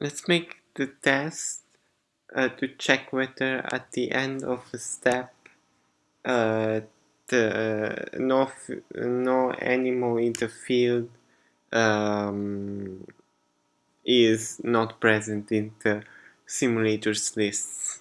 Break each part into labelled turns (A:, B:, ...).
A: let's make the test uh, to check whether at the end of a step uh, the no no animal in the field um, is not present in the simulators lists.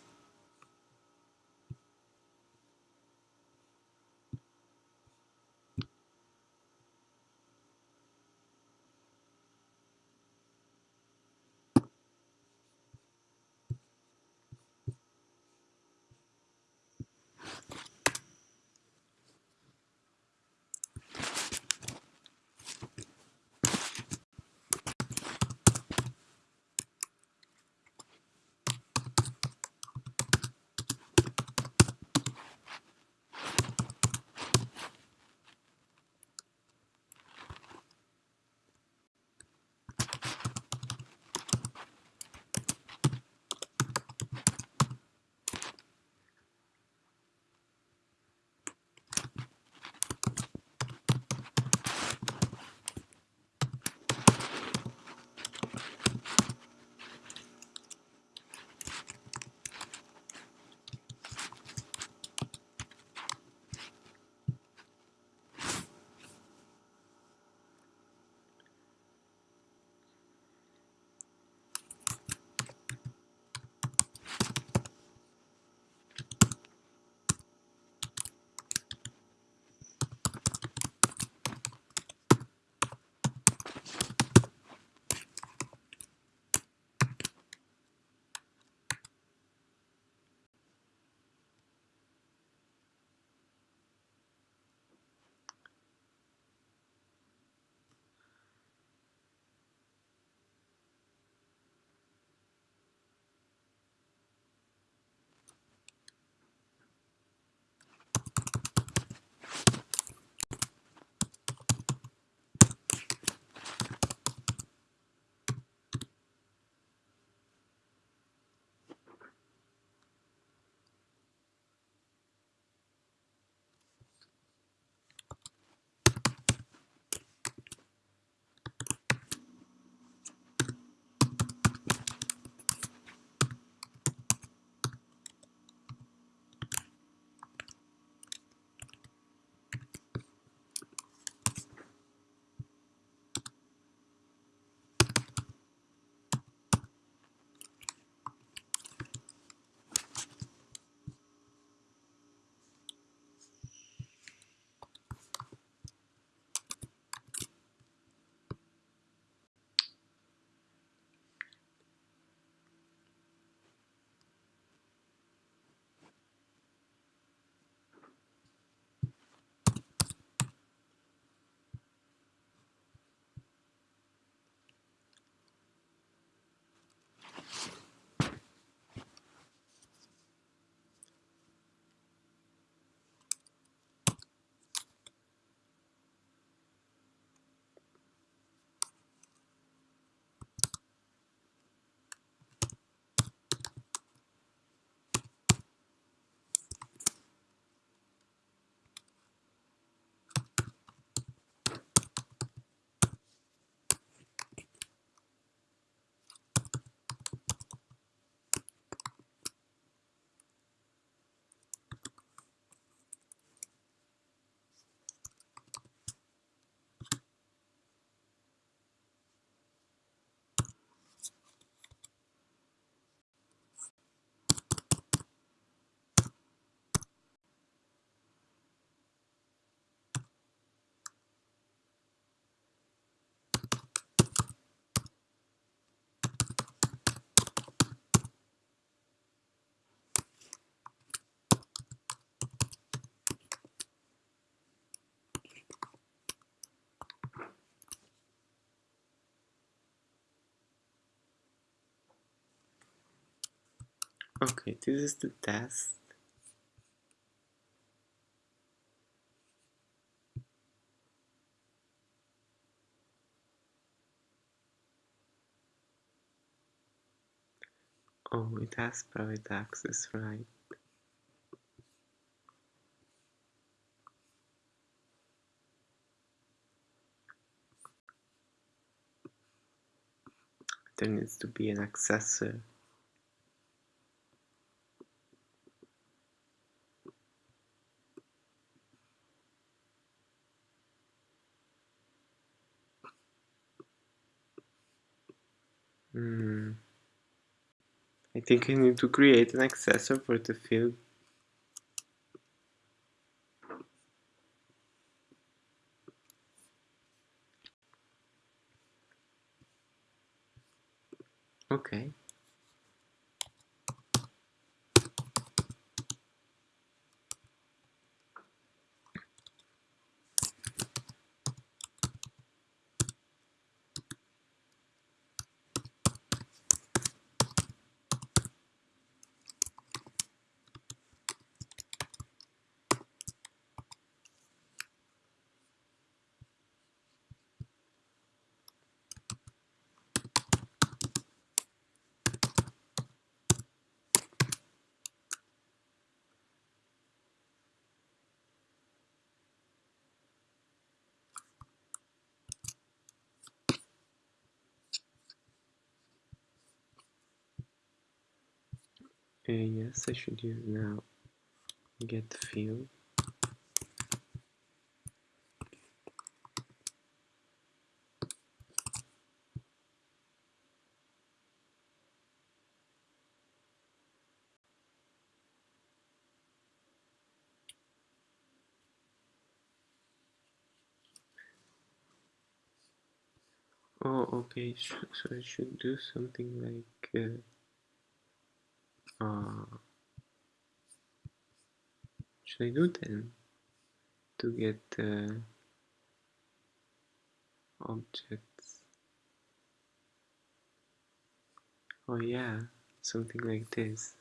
A: Okay, this is the test. Oh, it has private access, right? there needs to be an accessor. Think I need to create an accessor for the field. Okay. Uh, yes, I should use now get field. Oh, okay. So I should do something like. Uh, uh, should I do then to get uh, objects? Oh yeah, something like this.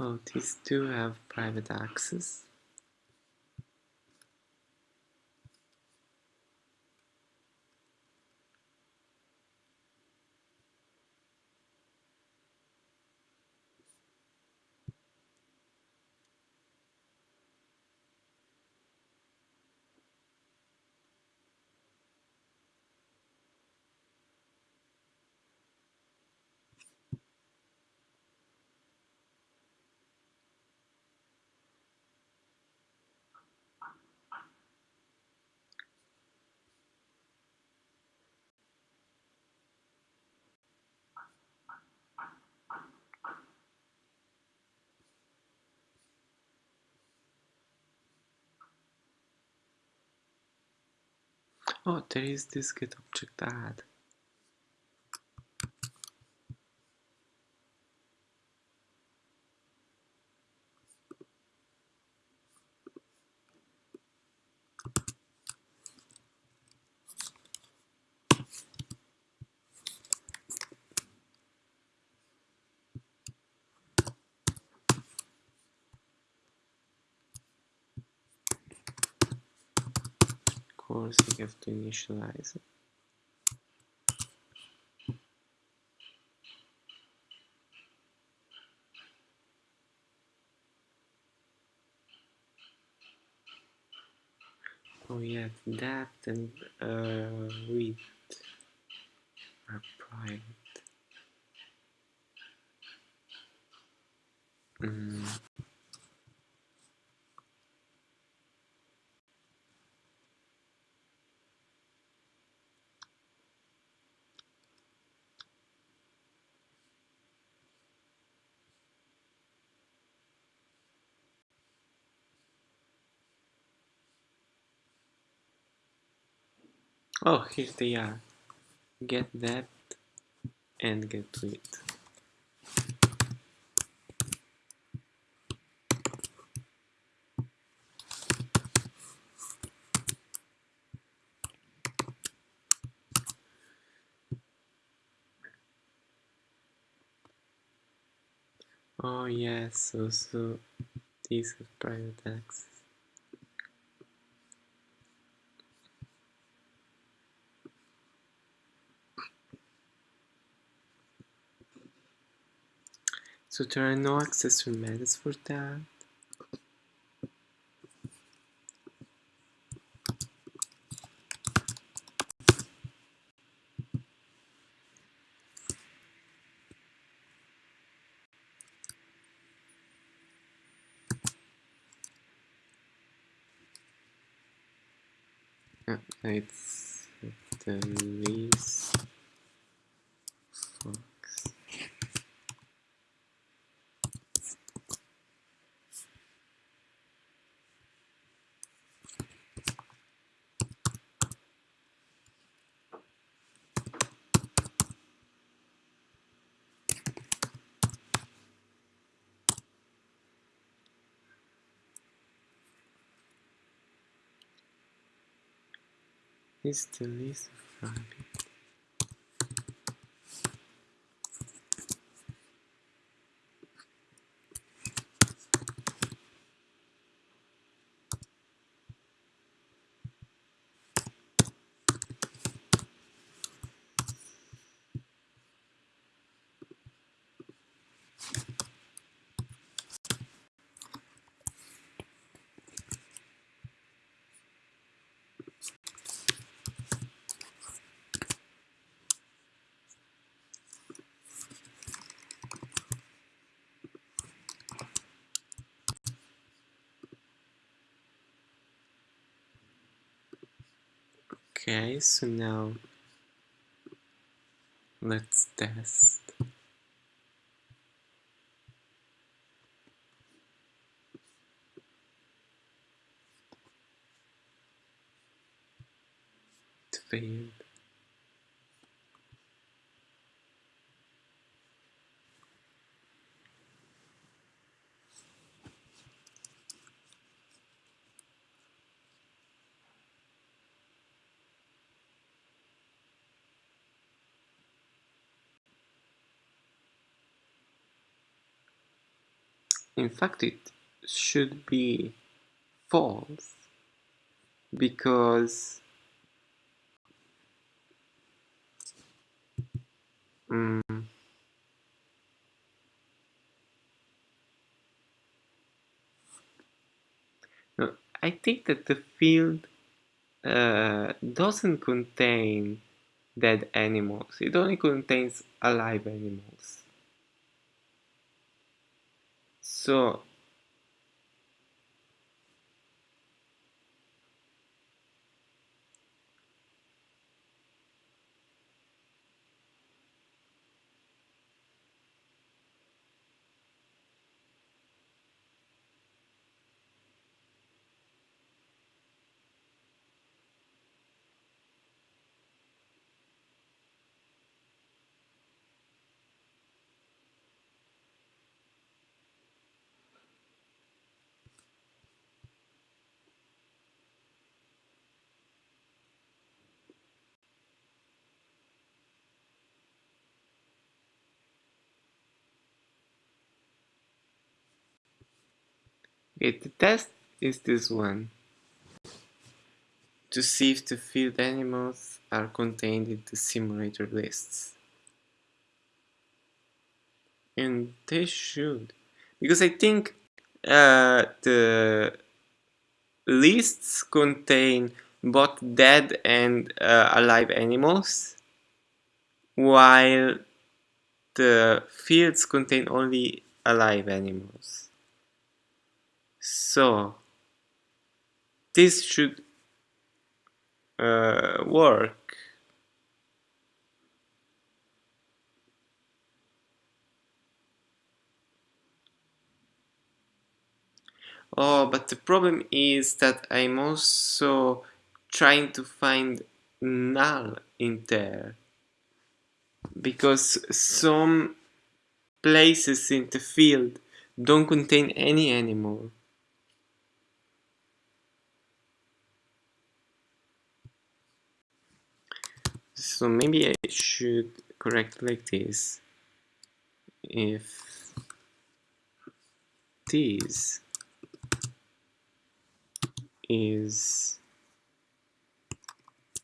A: Oh, these two have private access. Oh, there is this get object at. course we have to initialize it. Oh yeah, depth and uh, width are private. Mm. Oh, here they are. Get depth and get width. Oh yes, also these have private access. So there are no accessory methods for that. Uh, it's the least fox. It's the least of Okay, so now let's test. It failed. In fact, it should be false because mm, no, I think that the field uh, doesn't contain dead animals. It only contains alive animals. So okay, the test is this one. to see if the field animals are contained in the simulator lists. And they should. Because I think uh, the lists contain both dead and uh, alive animals, while the fields contain only alive animals. So, this should uh, work. Oh, but the problem is that I'm also trying to find null in there. Because some places in the field don't contain any anymore. So maybe I should correct like this. If this is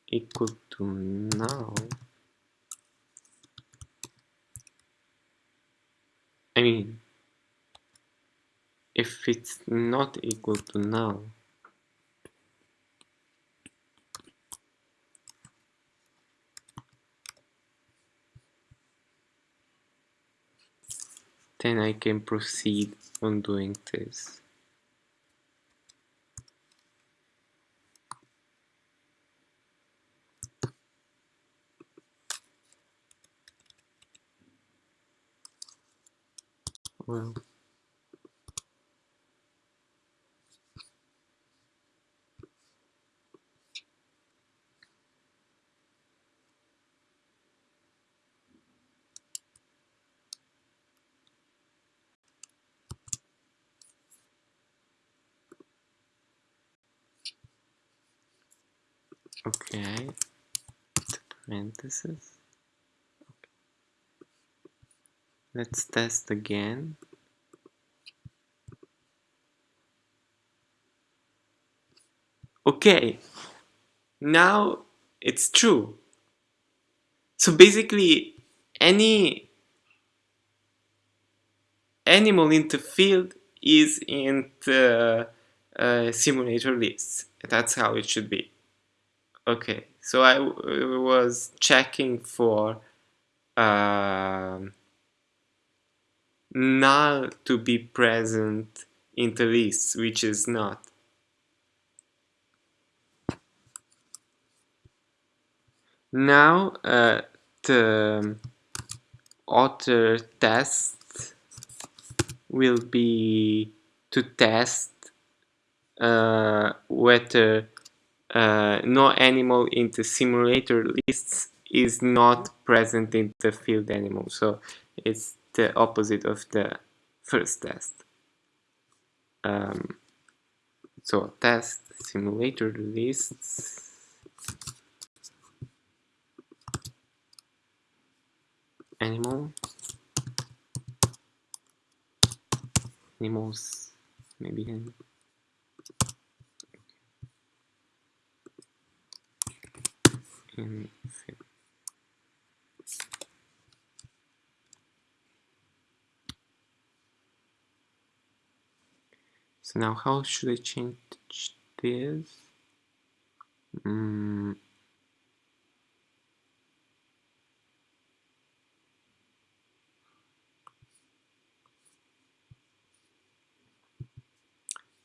A: equal to now I mean, if it's not equal to null, then I can proceed on doing this. Well, okay, parentheses. Let's test again. Okay, now it's true. So basically, any animal in the field is in the uh, simulator list. That's how it should be. Okay, so I was checking for uh, null to be present in the list, which is not. Now uh, the other test will be to test uh, whether uh, no animal in the simulator lists is not present in the field animal. So it's the opposite of the first test. Um, so test simulator lists animal animals maybe in so now how should I change this mm.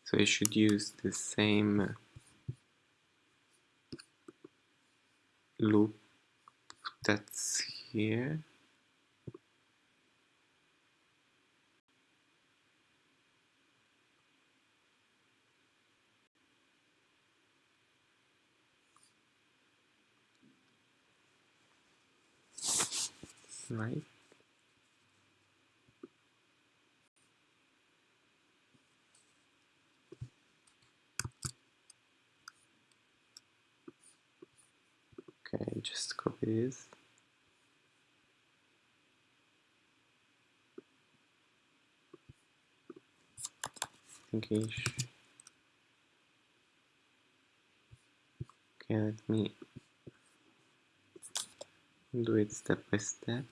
A: So I should use the same loop that's here. Right. Okay, English. Okay, let me do it step by step.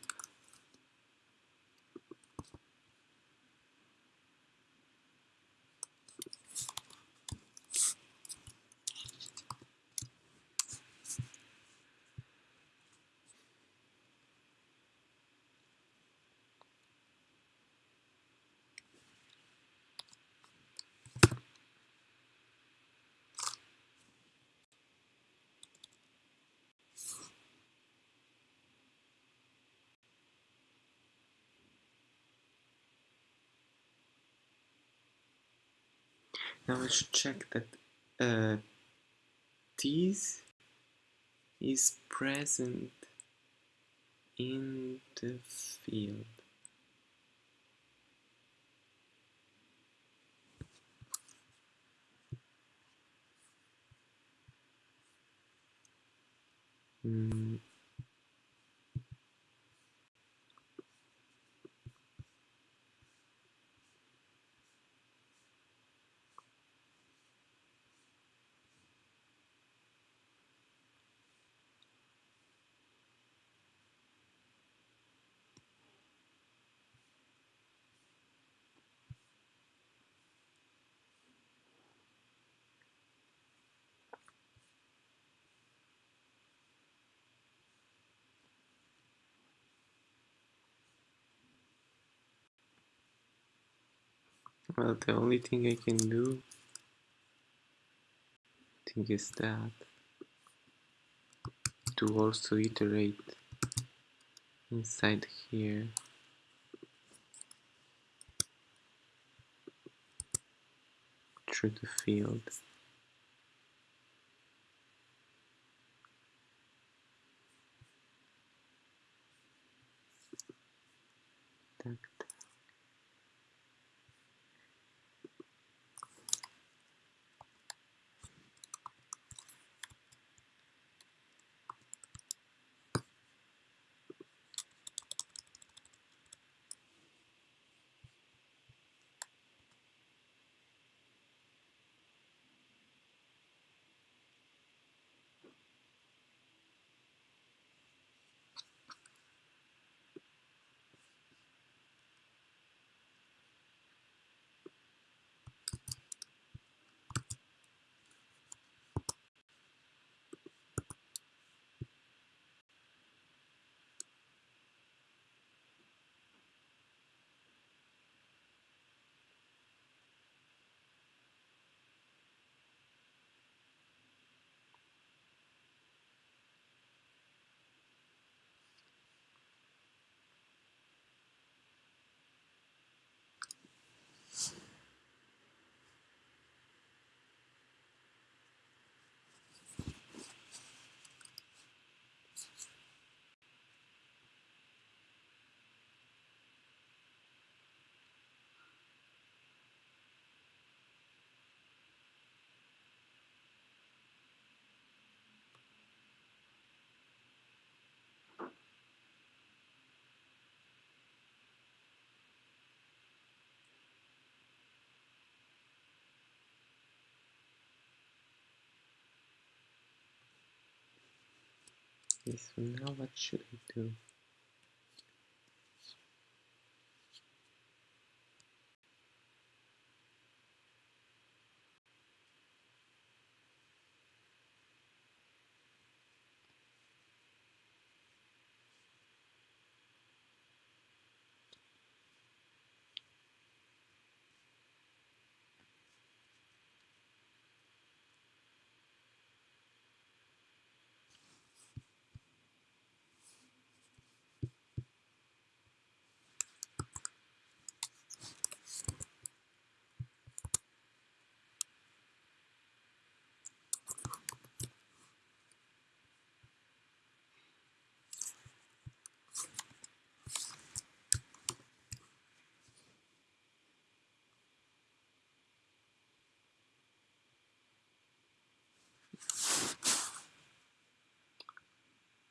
A: Now I should check that uh, this is present in the field. Mm. Well, the only thing I can do, I think, is that to also iterate inside here. through the field. So now what should I do?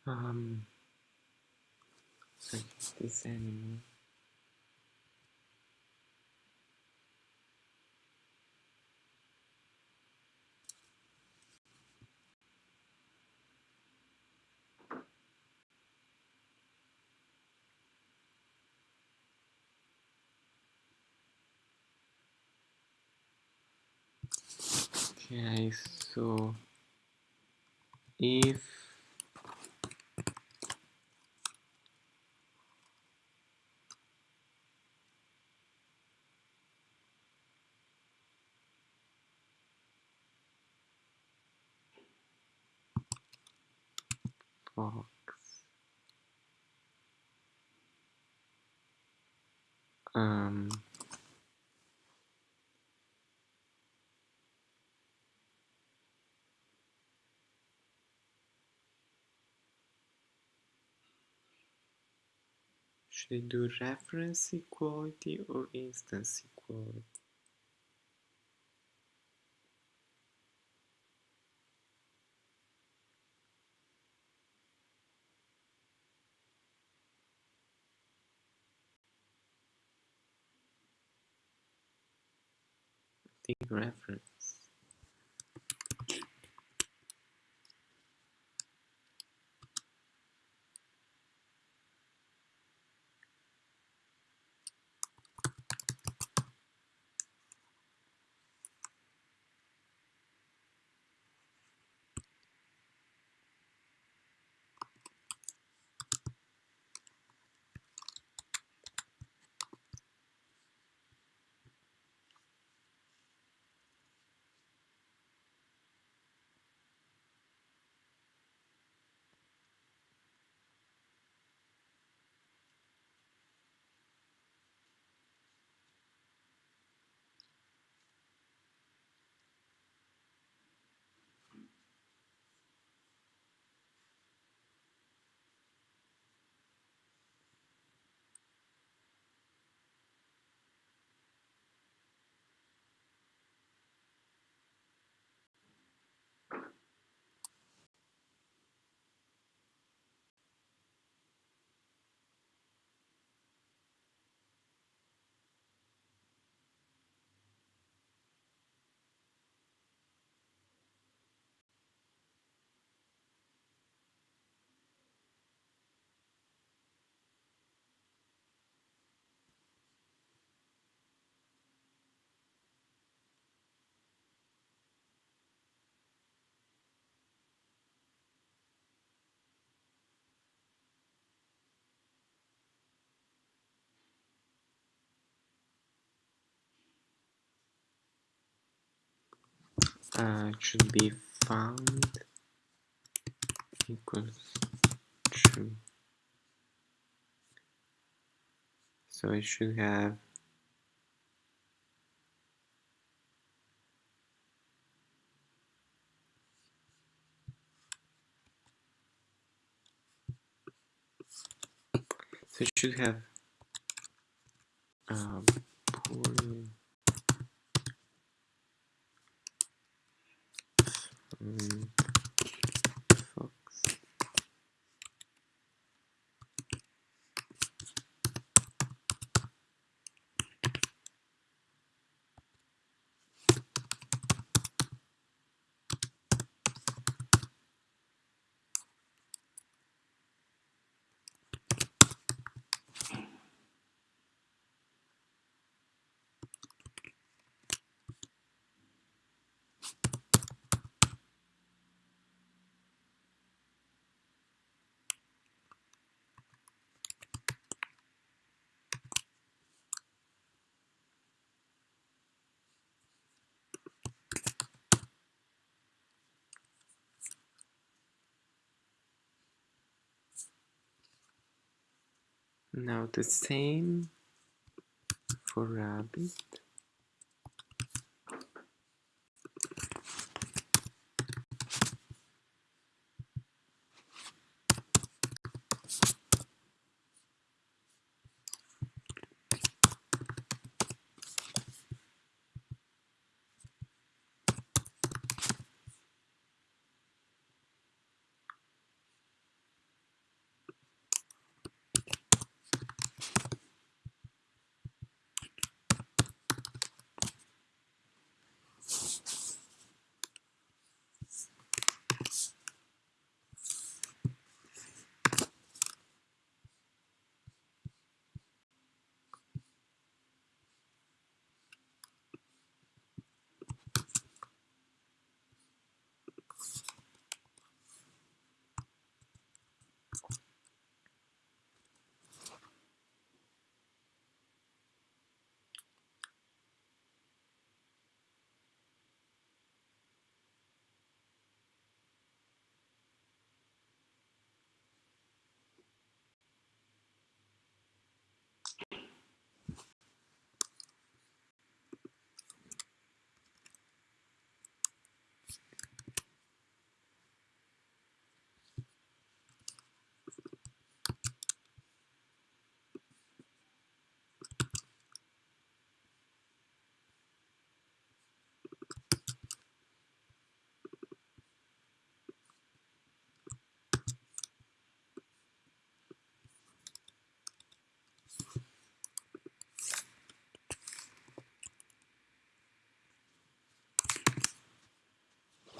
A: Um, so this animal. Okay, so if should I do reference equality or instance equality? I think reference. Uh, should be found equals true. So I should have so I should have um, pulling Now the same for rabbit.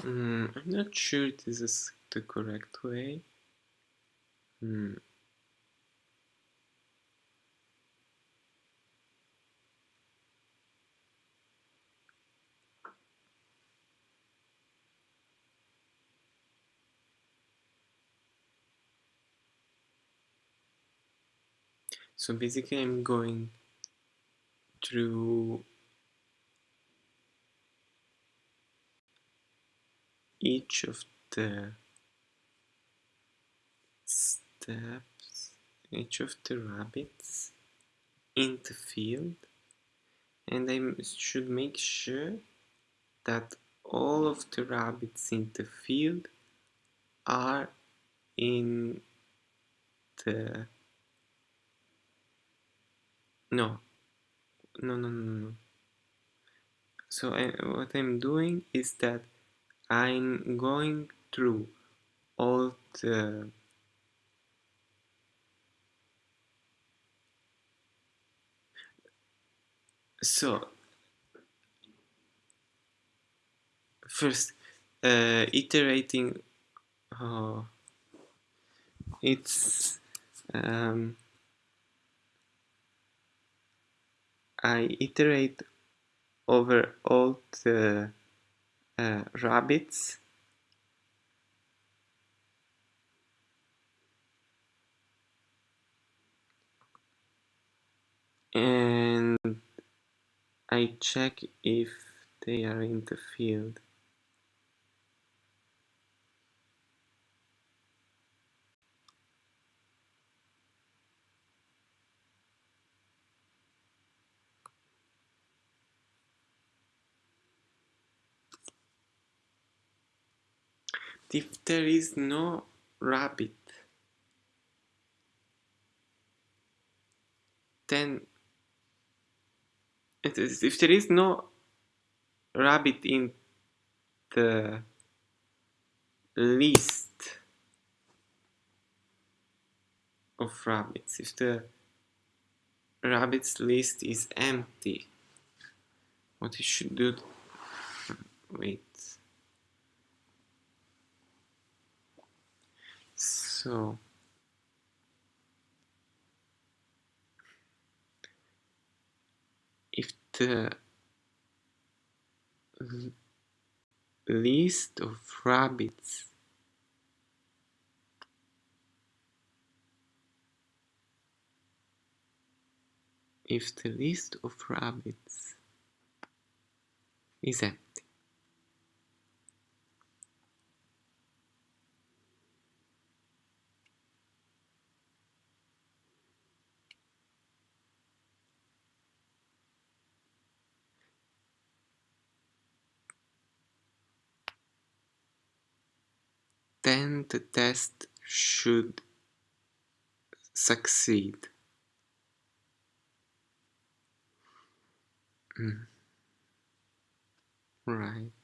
A: Mm, I'm not sure this is the correct way. Hmm. So basically I'm going through each of the steps, each of the rabbits in the field and I should make sure that all of the rabbits in the field are in the no no no no no so I, what I'm doing is that I'm going through all the so first uh, iterating oh, it's um, I iterate over all the uh, rabbits and I check if they are in the field. If there is no rabbit, then if there is no rabbit in the list of rabbits, if the rabbits list is empty, what you should do, wait, so if the list of rabbits if the list of rabbits is empty then the test should succeed. Mm. Right.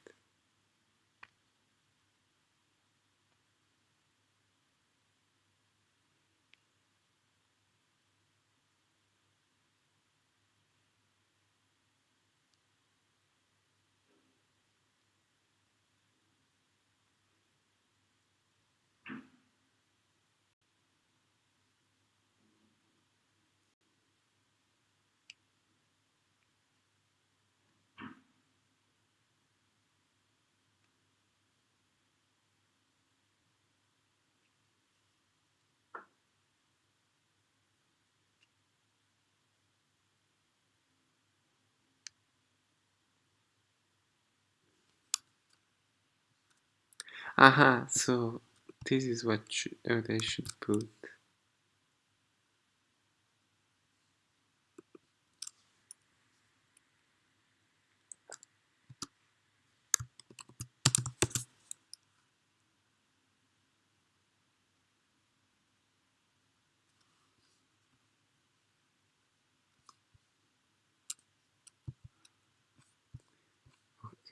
A: Aha, so this is what, what oh, I should put.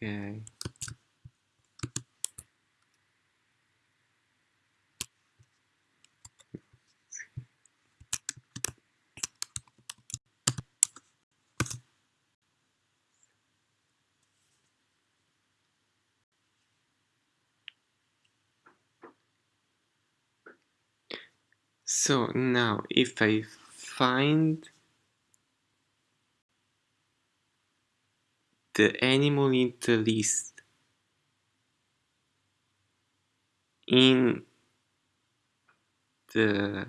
A: Okay. So now if I find the animal in the list in the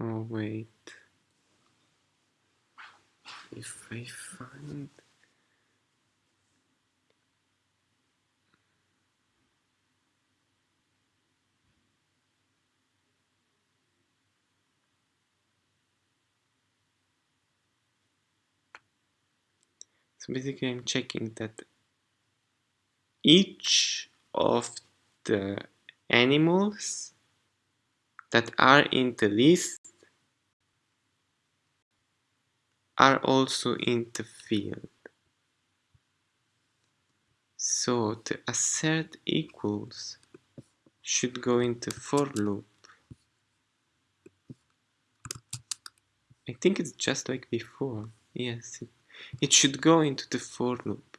A: oh wait if I find so basically I'm checking that each of the animals that are in the list are also in the field. So the assert equals should go into for loop. I think it's just like before. Yes, it, it should go into the for loop.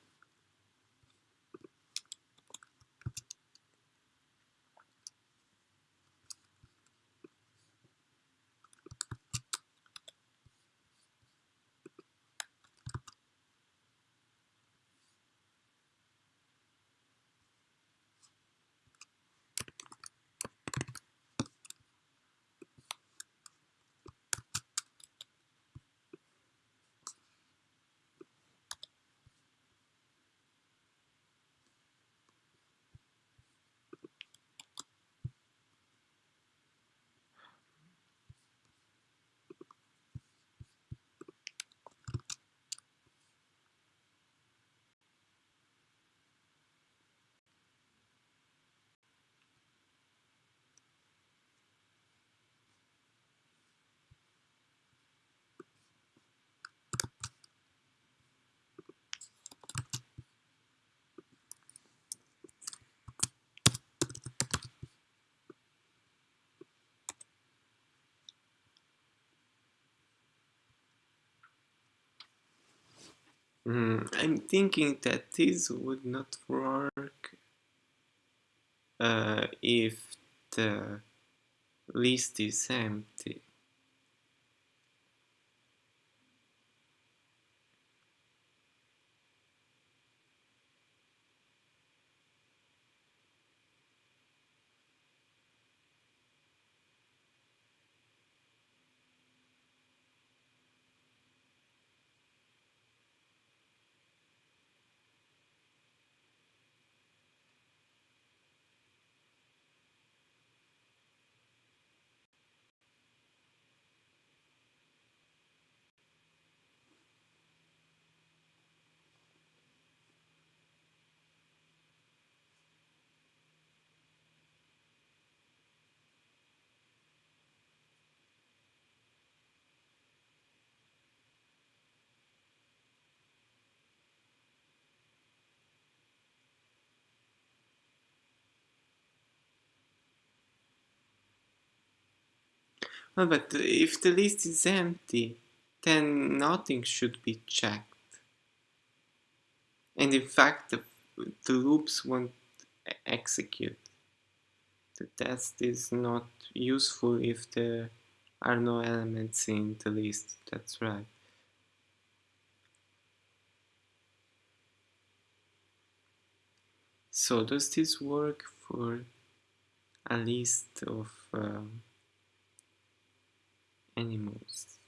A: Mm, I'm thinking that this would not work uh, if the list is empty. Well, but if the list is empty, then nothing should be checked. And in fact, the, the loops won't execute. The test is not useful if there are no elements in the list. That's right. So does this work for a list of um, animals?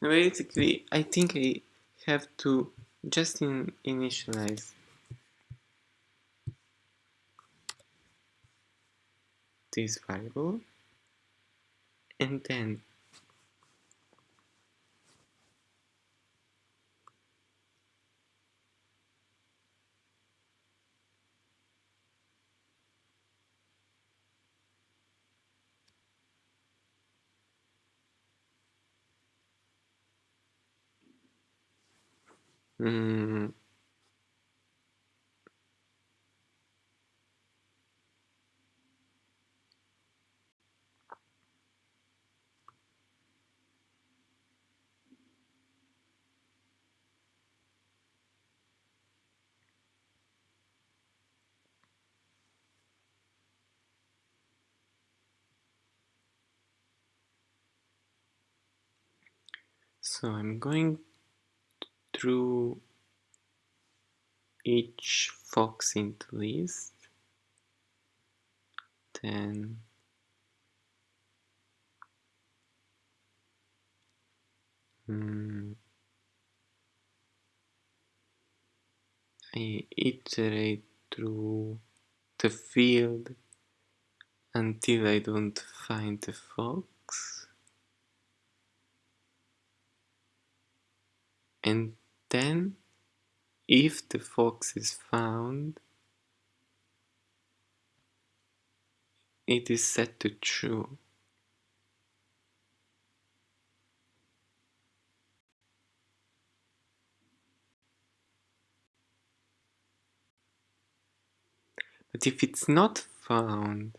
A: Basically, I think I have to just in initialize. This variable. And then Mm. So I'm going through each fox into list. Then mm, I iterate through the field until I don't find the fox. And then, if the fox is found, it is set to true. But if it's not found,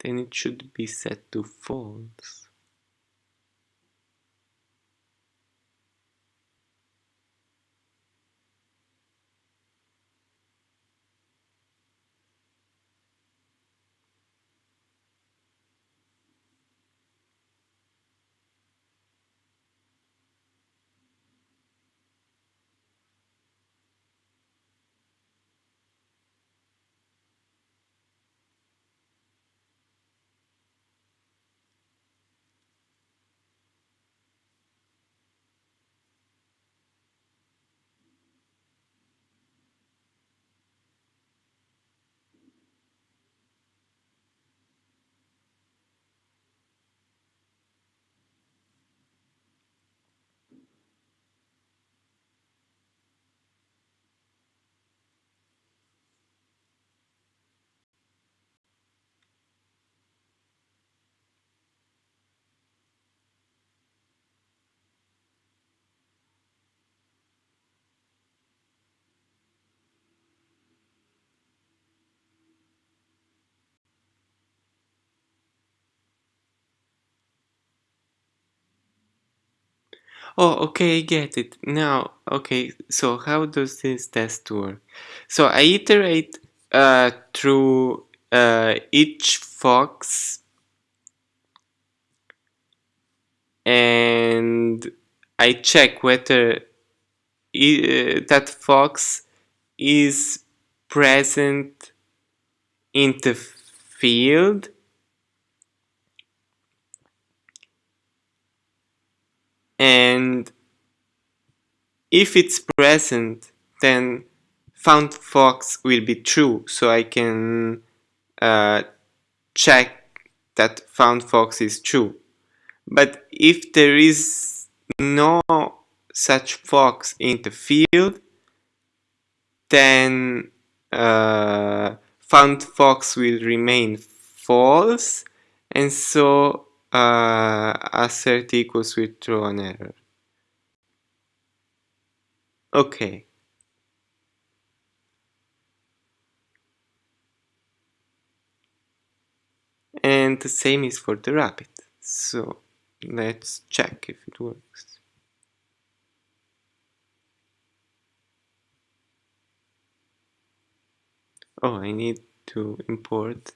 A: then it should be set to false. Oh, okay, I get it. Now, okay, so how does this test work? So I iterate uh, through uh, each fox and I check whether uh, that fox is present in the field and if it's present then found fox will be true. So I can uh, check that found fox is true. But if there is no such fox in the field then uh, found fox will remain false. And so uh, assert equals will throw an error. Okay. And the same is for the rabbit. So let's check if it works. Oh, I need to import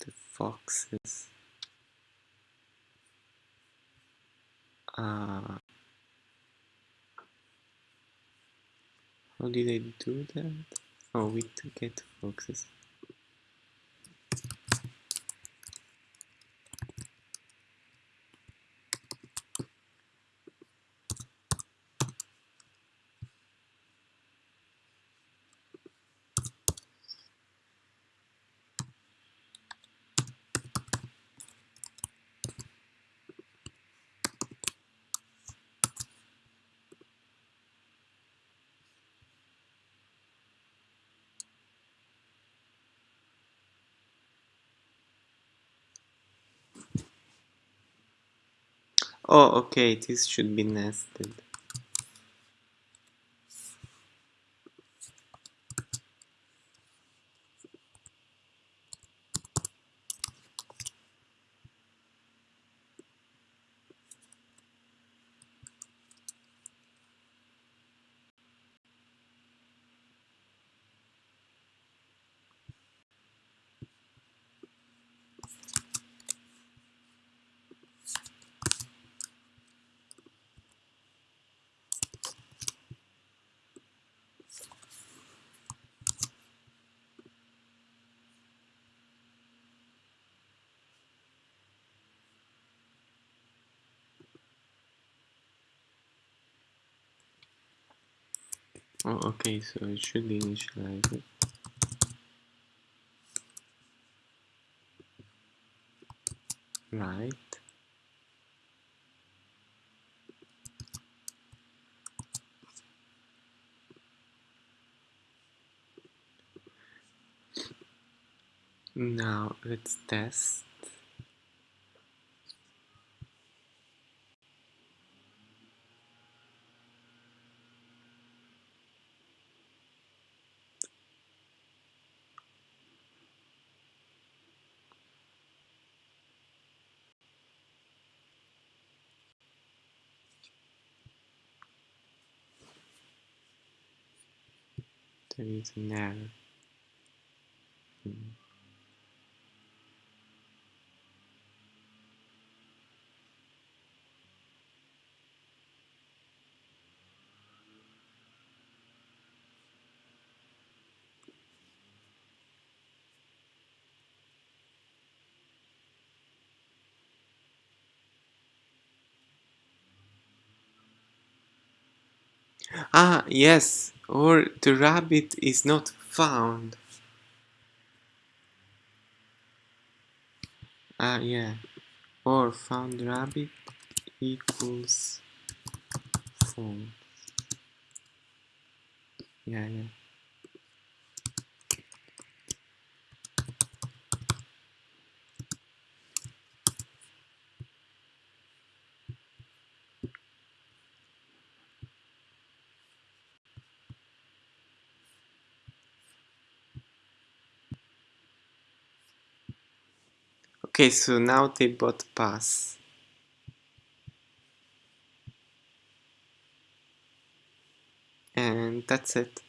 A: the foxes. Uh, how did I do that? Oh, with get foxes. Oh, okay, this should be nested. Oh, okay, so it should initialize it. Right. Now let's test. An error. Hmm. Ah, yes, or the rabbit is not found. Ah, yeah, or found rabbit equals false. Yeah, yeah. Okay, so now they both pass. And that's it.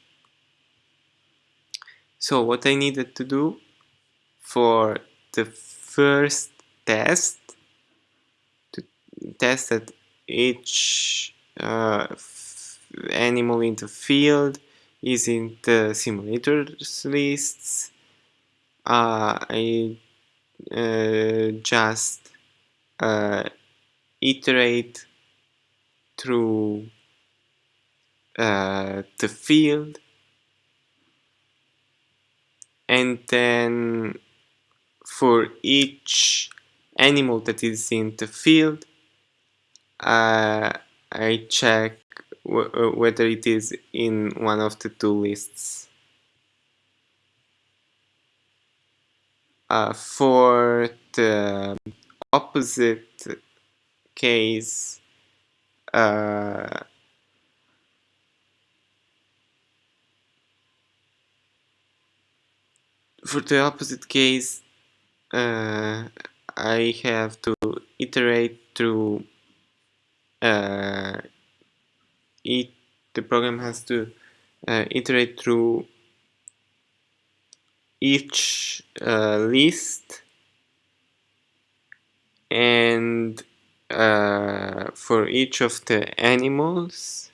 A: So what I needed to do for the first test to test that each uh, animal in the field is in the simulators lists uh, I uh, just uh, iterate through uh, the field and then for each animal that is in the field uh, I check whether it is in one of the two lists. Uh, for the opposite case, uh, for the opposite case, uh, I have to iterate through uh, it, the program has to uh, iterate through each uh, list and uh, for each of the animals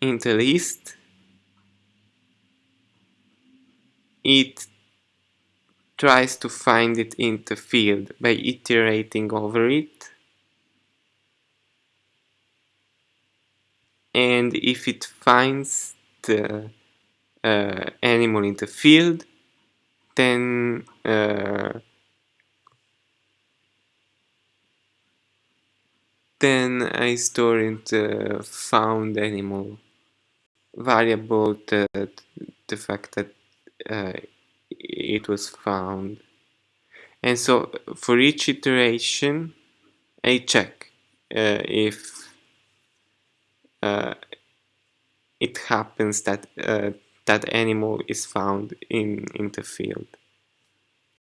A: in the list it tries to find it in the field by iterating over it. And if it finds the uh, animal in the field then uh, then I store in the found animal. Variable the, the fact that uh, it was found. And so for each iteration I check uh, if uh, it happens that uh, that animal is found in in the field